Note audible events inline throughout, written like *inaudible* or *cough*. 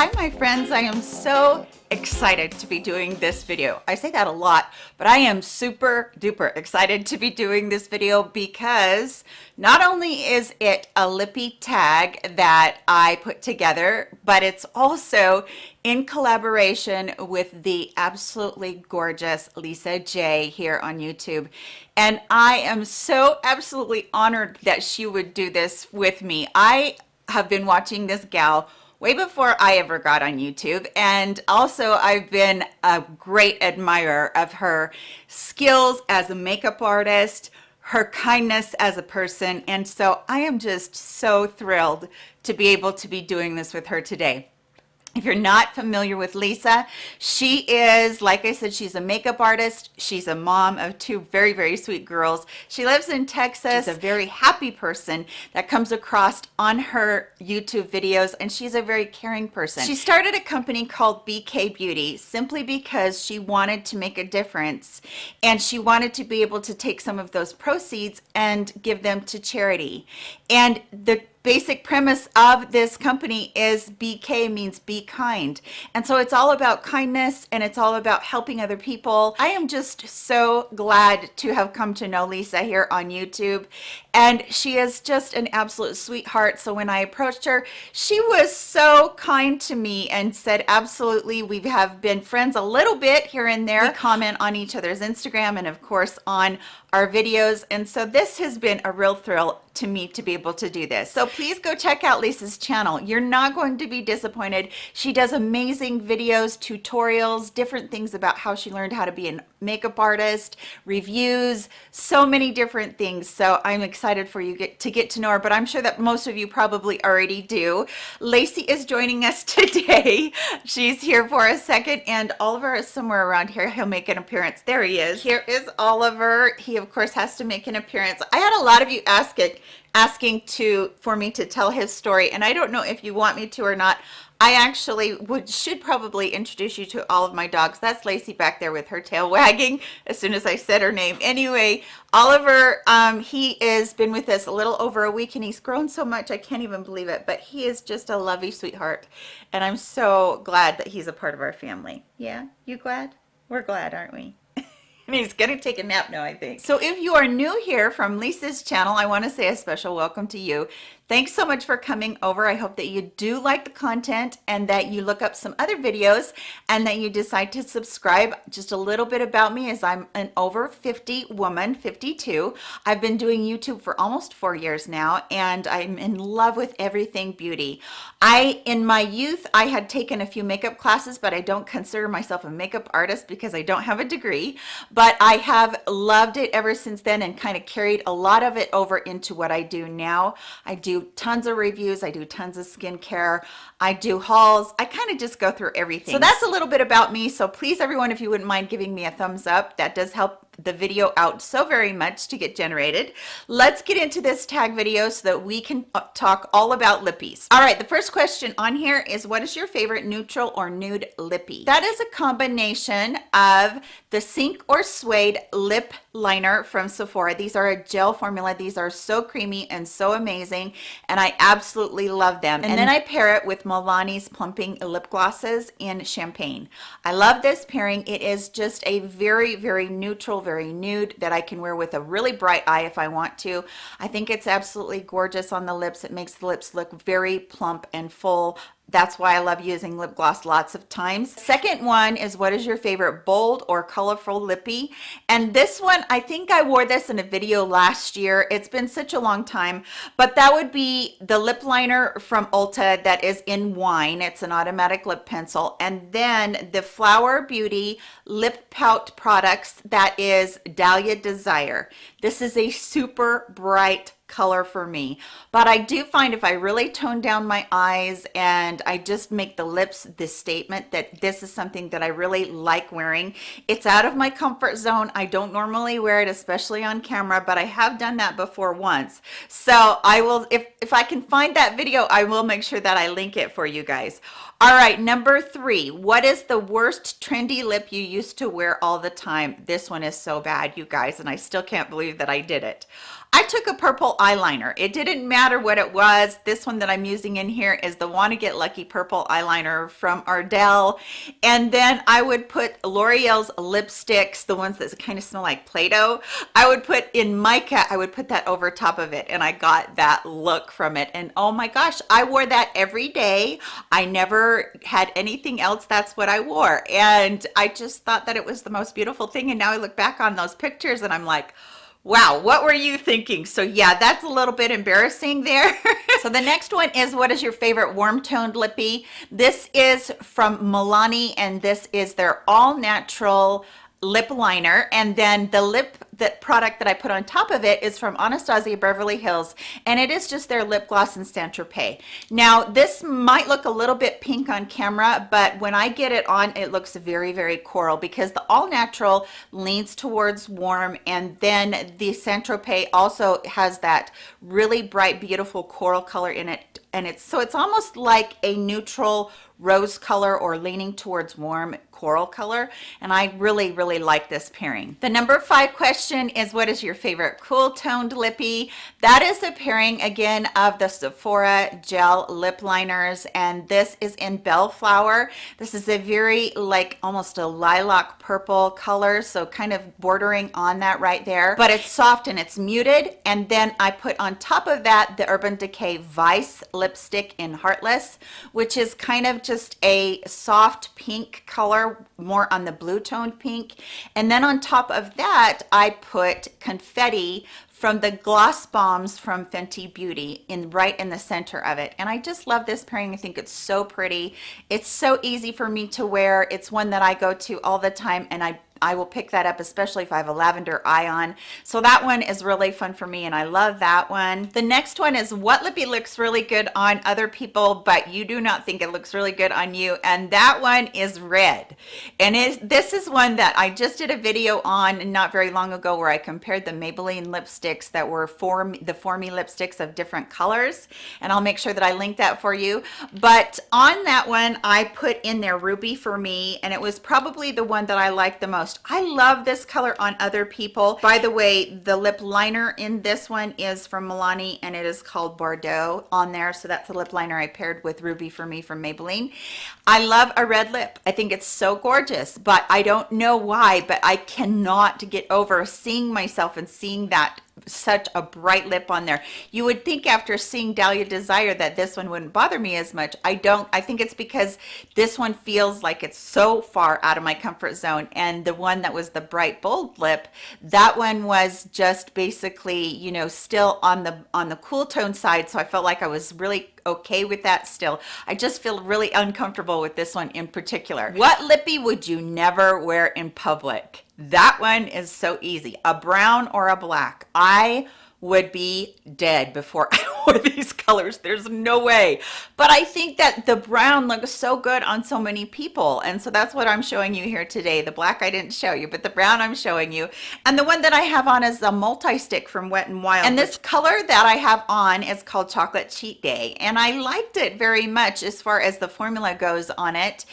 Hi my friends, I am so excited to be doing this video. I say that a lot, but I am super duper excited to be doing this video because not only is it a lippy tag that I put together, but it's also in collaboration with the absolutely gorgeous Lisa J here on YouTube. And I am so absolutely honored that she would do this with me. I have been watching this gal way before I ever got on YouTube. And also I've been a great admirer of her skills as a makeup artist, her kindness as a person. And so I am just so thrilled to be able to be doing this with her today. If you're not familiar with Lisa, she is, like I said, she's a makeup artist. She's a mom of two very, very sweet girls. She lives in Texas, she's a very happy person that comes across on her YouTube videos, and she's a very caring person. She started a company called BK Beauty simply because she wanted to make a difference, and she wanted to be able to take some of those proceeds and give them to charity. And the basic premise of this company is BK means be kind. And so it's all about kindness and it's all about helping other people. I am just so glad to have come to know Lisa here on YouTube. And she is just an absolute sweetheart. So when I approached her, she was so kind to me and said, absolutely, we have been friends a little bit here and there. We comment on each other's Instagram and of course on our videos. And so this has been a real thrill to me to be able to do this. So please go check out Lisa's channel. You're not going to be disappointed. She does amazing videos, tutorials, different things about how she learned how to be a makeup artist, reviews, so many different things. So I'm excited for you get, to get to know her, but I'm sure that most of you probably already do. Lacey is joining us *laughs* today. She's here for a second and Oliver is somewhere around here. He'll make an appearance. There he is. Here is Oliver. He of course has to make an appearance. I had a lot of you ask it asking to for me to tell his story and I don't know if you want me to or not. I actually would should probably introduce you to all of my dogs. That's Lacey back there with her tail wagging as soon as I said her name. Anyway Oliver um, he has been with us a little over a week and he's grown so much I can't even believe it but he is just a lovely sweetheart and I'm so glad that he's a part of our family. Yeah? You glad? We're glad aren't we and *laughs* he's gonna take a nap now I think. So if you are new here from Lisa's channel I want to say a special welcome to you Thanks so much for coming over. I hope that you do like the content and that you look up some other videos and that you decide to subscribe. Just a little bit about me is I'm an over 50 woman, 52. I've been doing YouTube for almost four years now and I'm in love with everything beauty. I, in my youth, I had taken a few makeup classes, but I don't consider myself a makeup artist because I don't have a degree, but I have loved it ever since then and kind of carried a lot of it over into what I do now. I do tons of reviews. I do tons of skincare. I do hauls. I kind of just go through everything. So that's a little bit about me. So please, everyone, if you wouldn't mind giving me a thumbs up, that does help the video out so very much to get generated. Let's get into this tag video so that we can uh, talk all about lippies. All right, the first question on here is what is your favorite neutral or nude lippy? That is a combination of the Sink or Suede lip liner from Sephora. These are a gel formula. These are so creamy and so amazing and I absolutely love them. And, and then I pair it with Milani's Plumping Lip Glosses in Champagne. I love this pairing. It is just a very, very neutral, very nude that I can wear with a really bright eye if I want to. I think it's absolutely gorgeous on the lips. It makes the lips look very plump and full that's why I love using lip gloss lots of times. Second one is what is your favorite bold or colorful lippy? And this one, I think I wore this in a video last year. It's been such a long time, but that would be the lip liner from Ulta that is in wine. It's an automatic lip pencil. And then the Flower Beauty lip pout products that is Dahlia Desire. This is a super bright color for me. But I do find if I really tone down my eyes and I just make the lips this statement that this is something that I really like wearing it's out of my comfort zone. I don't normally wear it especially on camera but I have done that before once. So I will if if I can find that video I will make sure that I link it for you guys. All right number three. What is the worst trendy lip you used to wear all the time? This one is so bad you guys and I still can't believe that I did it I took a purple eyeliner. It didn't matter what it was. This one that I'm using in here is the Wanna Get Lucky purple eyeliner from Ardell. And then I would put L'Oreal's lipsticks, the ones that kind of smell like Play-Doh. I would put in mica, I would put that over top of it and I got that look from it. And oh my gosh, I wore that every day. I never had anything else. That's what I wore. And I just thought that it was the most beautiful thing. And now I look back on those pictures and I'm like, Wow, what were you thinking? So yeah, that's a little bit embarrassing there. *laughs* so the next one is what is your favorite warm toned lippy? This is from Milani and this is their all natural lip liner and then the lip that product that I put on top of it is from Anastasia Beverly Hills and it is just their lip gloss in Saint Tropez. Now this might look a little bit pink on camera but when I get it on it looks very very coral because the all natural leans towards warm and then the Saint Tropez also has that really bright beautiful coral color in it and it's so it's almost like a neutral rose color or leaning towards warm coral color and I really really like this pairing. The number five question is what is your favorite cool toned lippy? That is a pairing again of the Sephora gel lip liners and this is in Bellflower. This is a very like almost a lilac purple color so kind of bordering on that right there but it's soft and it's muted and then I put on top of that the Urban Decay Vice lipstick in Heartless which is kind of just a soft pink color more on the blue toned pink. And then on top of that I put confetti from the gloss bombs from Fenty Beauty in right in the center of it. And I just love this pairing. I think it's so pretty. It's so easy for me to wear. It's one that I go to all the time and I I will pick that up, especially if I have a lavender eye on. So that one is really fun for me and I love that one. The next one is what lippy looks really good on other people, but you do not think it looks really good on you. And that one is red. And it, this is one that I just did a video on not very long ago where I compared the Maybelline lipsticks that were form the For Me lipsticks of different colors. And I'll make sure that I link that for you. But on that one, I put in there Ruby for me and it was probably the one that I liked the most most. I love this color on other people. By the way, the lip liner in this one is from Milani and it is called Bordeaux on there. So that's the lip liner I paired with Ruby for me from Maybelline. I love a red lip. I think it's so gorgeous, but I don't know why, but I cannot get over seeing myself and seeing that such a bright lip on there. You would think after seeing Dahlia Desire that this one wouldn't bother me as much. I don't. I think it's because this one feels like it's so far out of my comfort zone. And the one that was the bright bold lip, that one was just basically, you know, still on the on the cool tone side. So I felt like I was really okay with that still. I just feel really uncomfortable with this one in particular. What lippy would you never wear in public? That one is so easy. A brown or a black. I would be dead before *laughs* I wore these colors. There's no way. But I think that the brown looks so good on so many people. And so that's what I'm showing you here today. The black I didn't show you, but the brown I'm showing you. And the one that I have on is a multi-stick from Wet and Wild. And this color that I have on is called Chocolate Cheat Day. And I liked it very much as far as the formula goes on it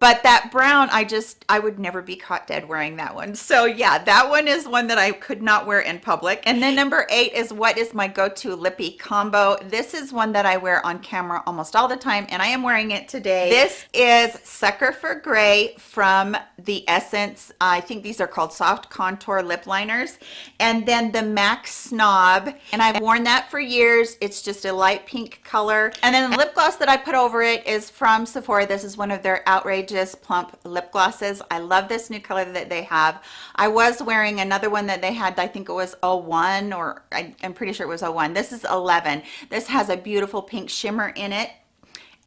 but that brown i just i would never be caught dead wearing that one. So yeah that one is one that i could not wear in public. And then number eight is what is my go-to lippy combo. This is one that i wear on camera almost all the time and i am wearing it today. This is sucker for gray from the essence. I think these are called soft contour lip liners. And then the mac snob. And i've worn that for years. It's just a light pink color. And then the lip gloss that i put over it is from sephora. This is one of their outrage Outrageous Plump Lip Glosses. I love this new color that they have. I was wearing another one that they had, I think it was 01 or I, I'm pretty sure it was 01. This is 11. This has a beautiful pink shimmer in it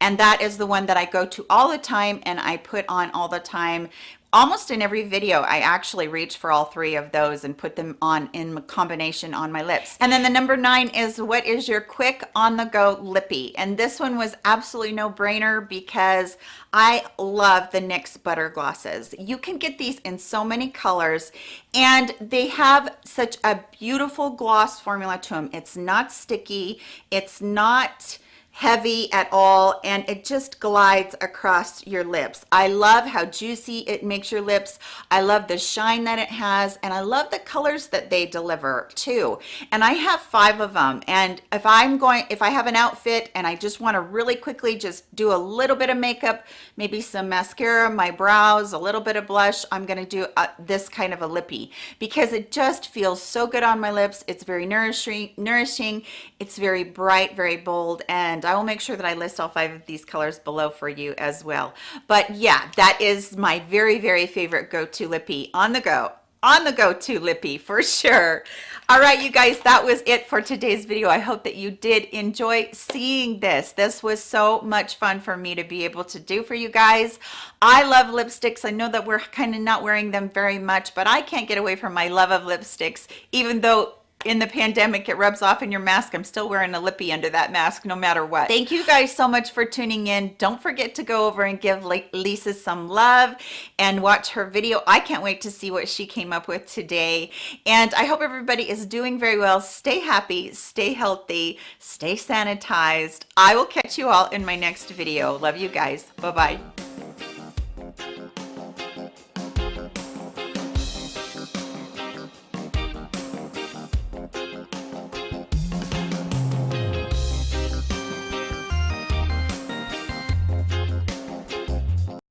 and that is the one that I go to all the time and I put on all the time almost in every video I actually reach for all three of those and put them on in combination on my lips. And then the number nine is what is your quick on the go lippy? And this one was absolutely no brainer because I love the NYX butter glosses. You can get these in so many colors and they have such a beautiful gloss formula to them it's not sticky. It's not heavy at all and it just glides across your lips. I love how juicy it makes your lips. I love the shine that it has and I love the colors that they deliver too. And I have five of them and if I'm going, if I have an outfit and I just want to really quickly just do a little bit of makeup, maybe some mascara, my brows, a little bit of blush, I'm going to do a, this kind of a lippy because it just feels so good on my lips. It's very nourishing, nourishing. It's very bright, very bold and and I will make sure that I list all five of these colors below for you as well. But yeah, that is my very, very favorite go-to lippy on the go on the go-to lippy for *laughs* sure. All right you guys that was it for today's video. I hope that you did enjoy seeing this. This was so much fun for me to be able to do for you guys. I love lipsticks. I know that we're kind of not wearing them very much but i can't get away from my love of lipsticks even though in the pandemic it rubs off in your mask. I'm still wearing a lippy under that mask no matter what. Thank you guys so much for tuning in. Don't forget to go over and give lisa some love and watch her video. I can't wait to see what she came up with today. And i hope everybody is doing very well. Stay happy stay healthy stay sanitized. I will catch you all in my next video. Love you guys. Bye bye